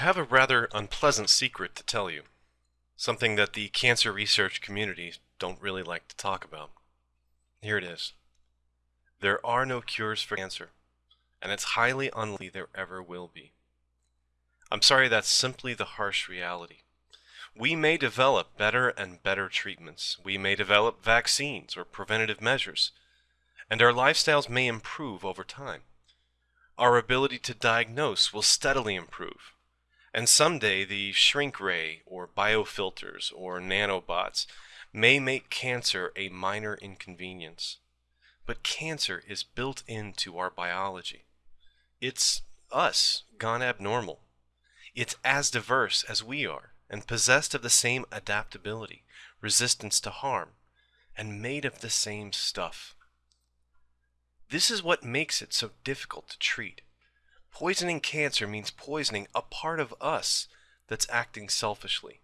I have a rather unpleasant secret to tell you. Something that the cancer research community don't really like to talk about. Here it is. There are no cures for cancer, and it's highly unlikely there ever will be. I'm sorry that's simply the harsh reality. We may develop better and better treatments. We may develop vaccines or preventative measures, and our lifestyles may improve over time. Our ability to diagnose will steadily improve. And someday the shrink ray or biofilters or nanobots may make cancer a minor inconvenience. But cancer is built into our biology. It's us gone abnormal. It's as diverse as we are and possessed of the same adaptability, resistance to harm, and made of the same stuff. This is what makes it so difficult to treat. Poisoning cancer means poisoning a part of us that's acting selfishly.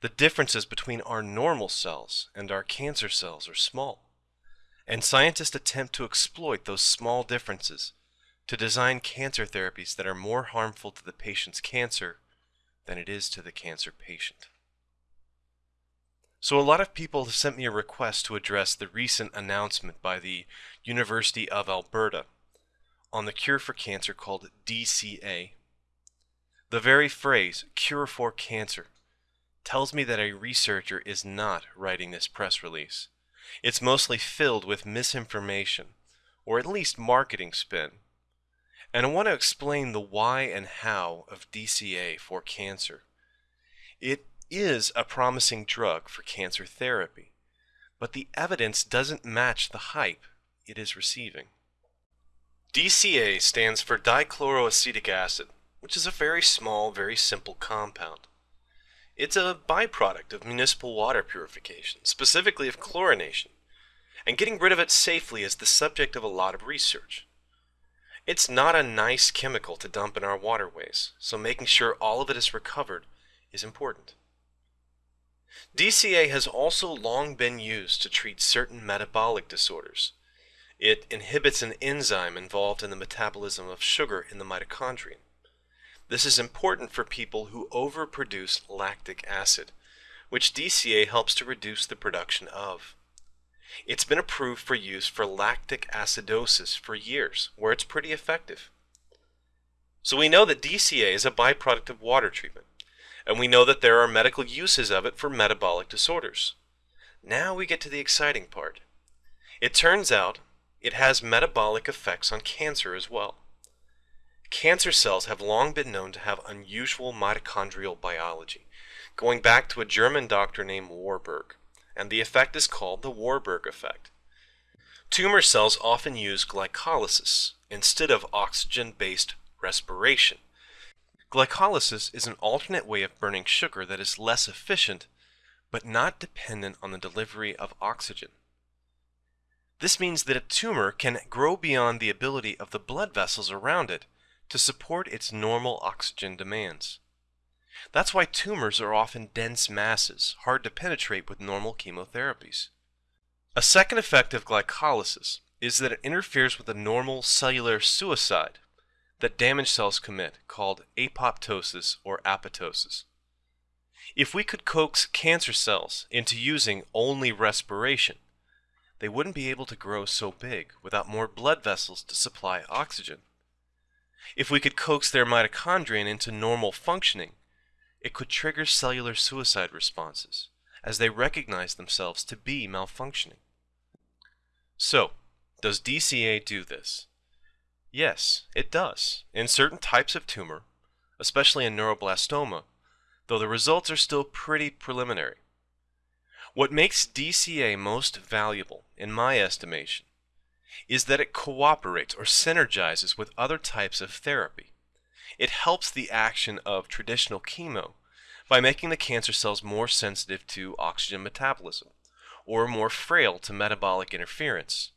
The differences between our normal cells and our cancer cells are small, and scientists attempt to exploit those small differences to design cancer therapies that are more harmful to the patient's cancer than it is to the cancer patient. So a lot of people have sent me a request to address the recent announcement by the University of Alberta on the cure for cancer called DCA. The very phrase, cure for cancer, tells me that a researcher is not writing this press release. It's mostly filled with misinformation, or at least marketing spin. And I want to explain the why and how of DCA for cancer. It is a promising drug for cancer therapy, but the evidence doesn't match the hype it is receiving. DCA stands for dichloroacetic acid, which is a very small, very simple compound. It's a byproduct of municipal water purification, specifically of chlorination, and getting rid of it safely is the subject of a lot of research. It's not a nice chemical to dump in our waterways, so making sure all of it is recovered is important. DCA has also long been used to treat certain metabolic disorders, it inhibits an enzyme involved in the metabolism of sugar in the mitochondrion. This is important for people who overproduce lactic acid, which DCA helps to reduce the production of. It's been approved for use for lactic acidosis for years, where it's pretty effective. So we know that DCA is a byproduct of water treatment, and we know that there are medical uses of it for metabolic disorders. Now we get to the exciting part. It turns out it has metabolic effects on cancer as well. Cancer cells have long been known to have unusual mitochondrial biology, going back to a German doctor named Warburg, and the effect is called the Warburg effect. Tumor cells often use glycolysis instead of oxygen-based respiration. Glycolysis is an alternate way of burning sugar that is less efficient, but not dependent on the delivery of oxygen. This means that a tumor can grow beyond the ability of the blood vessels around it to support its normal oxygen demands. That's why tumors are often dense masses, hard to penetrate with normal chemotherapies. A second effect of glycolysis is that it interferes with the normal cellular suicide that damaged cells commit, called apoptosis or apoptosis. If we could coax cancer cells into using only respiration, they wouldn't be able to grow so big without more blood vessels to supply oxygen. If we could coax their mitochondrion into normal functioning, it could trigger cellular suicide responses as they recognize themselves to be malfunctioning. So, does DCA do this? Yes, it does, in certain types of tumor, especially in neuroblastoma, though the results are still pretty preliminary. What makes DCA most valuable, in my estimation, is that it cooperates or synergizes with other types of therapy. It helps the action of traditional chemo by making the cancer cells more sensitive to oxygen metabolism or more frail to metabolic interference.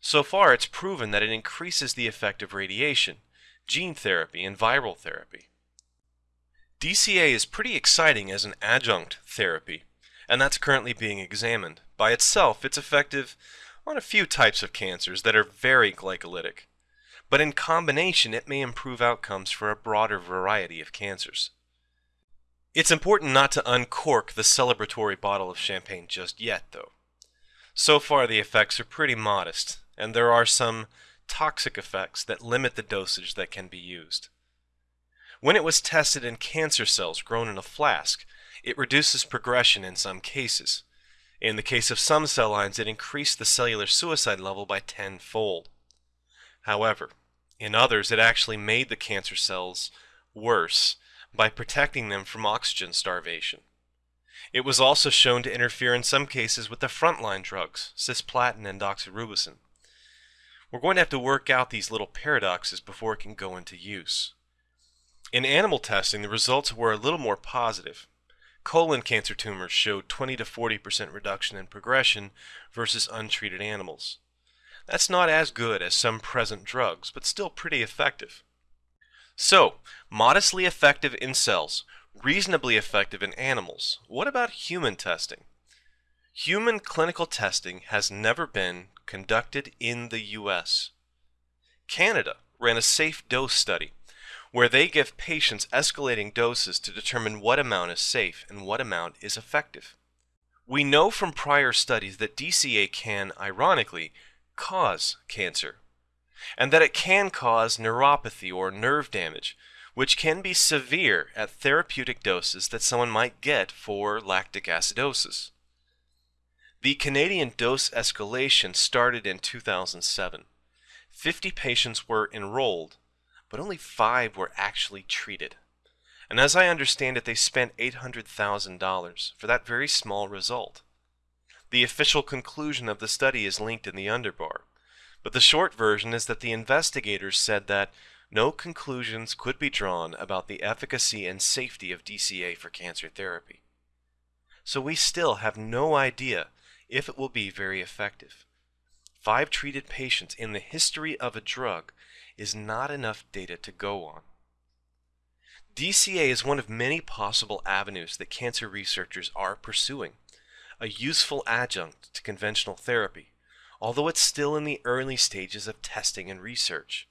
So far, it's proven that it increases the effect of radiation, gene therapy, and viral therapy. DCA is pretty exciting as an adjunct therapy and that's currently being examined. By itself, it's effective on a few types of cancers that are very glycolytic. but in combination it may improve outcomes for a broader variety of cancers. It's important not to uncork the celebratory bottle of champagne just yet, though. So far, the effects are pretty modest, and there are some toxic effects that limit the dosage that can be used. When it was tested in cancer cells grown in a flask, it reduces progression in some cases. In the case of some cell lines, it increased the cellular suicide level by tenfold. However, in others, it actually made the cancer cells worse by protecting them from oxygen starvation. It was also shown to interfere in some cases with the frontline drugs, cisplatin and doxorubicin. We're going to have to work out these little paradoxes before it can go into use. In animal testing, the results were a little more positive. Colon cancer tumors showed 20 to 40% reduction in progression versus untreated animals. That's not as good as some present drugs, but still pretty effective. So, modestly effective in cells, reasonably effective in animals. What about human testing? Human clinical testing has never been conducted in the U.S. Canada ran a safe dose study where they give patients escalating doses to determine what amount is safe and what amount is effective. We know from prior studies that DCA can, ironically, cause cancer, and that it can cause neuropathy or nerve damage, which can be severe at therapeutic doses that someone might get for lactic acidosis. The Canadian dose escalation started in 2007. 50 patients were enrolled, but only five were actually treated. And as I understand it, they spent $800,000 for that very small result. The official conclusion of the study is linked in the underbar, but the short version is that the investigators said that no conclusions could be drawn about the efficacy and safety of DCA for cancer therapy. So we still have no idea if it will be very effective. Five treated patients in the history of a drug is not enough data to go on. DCA is one of many possible avenues that cancer researchers are pursuing, a useful adjunct to conventional therapy, although it's still in the early stages of testing and research.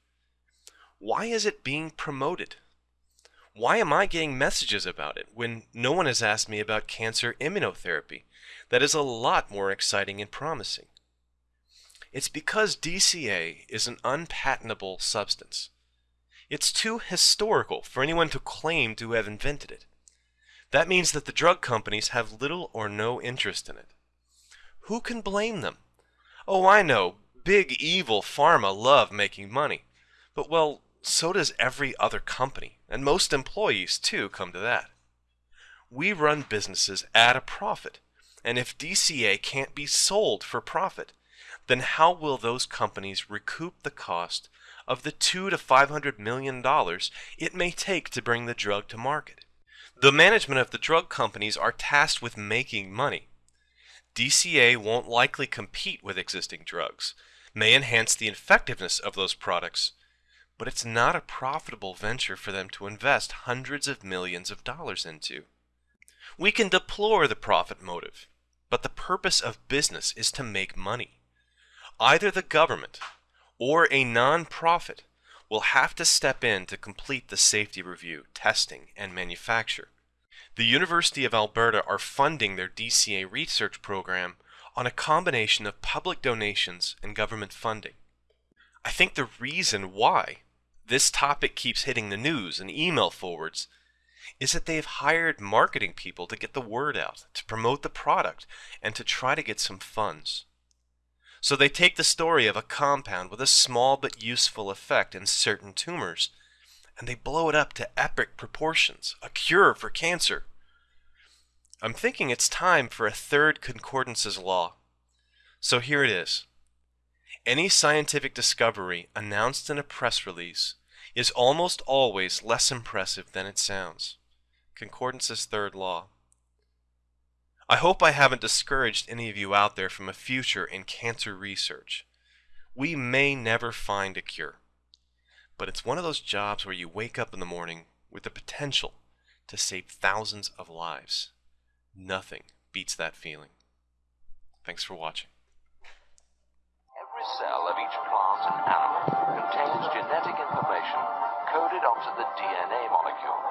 Why is it being promoted? Why am I getting messages about it when no one has asked me about cancer immunotherapy that is a lot more exciting and promising? It's because DCA is an unpatentable substance. It's too historical for anyone to claim to have invented it. That means that the drug companies have little or no interest in it. Who can blame them? Oh, I know, big evil pharma love making money. But well, so does every other company, and most employees too come to that. We run businesses at a profit, and if DCA can't be sold for profit, then how will those companies recoup the cost of the two to five hundred million dollars it may take to bring the drug to market? The management of the drug companies are tasked with making money. DCA won't likely compete with existing drugs, may enhance the effectiveness of those products, but it's not a profitable venture for them to invest hundreds of millions of dollars into. We can deplore the profit motive, but the purpose of business is to make money either the government or a non-profit will have to step in to complete the safety review, testing, and manufacture. The University of Alberta are funding their DCA research program on a combination of public donations and government funding. I think the reason why this topic keeps hitting the news and email forwards is that they've hired marketing people to get the word out, to promote the product, and to try to get some funds. So they take the story of a compound with a small but useful effect in certain tumors, and they blow it up to epic proportions, a cure for cancer. I'm thinking it's time for a third concordances law. So here it is. Any scientific discovery announced in a press release is almost always less impressive than it sounds. Concordance's third law. I hope I haven't discouraged any of you out there from a future in cancer research. We may never find a cure, but it's one of those jobs where you wake up in the morning with the potential to save thousands of lives. Nothing beats that feeling. Thanks for watching. Every cell of each plant and animal contains genetic information coded onto the DNA molecule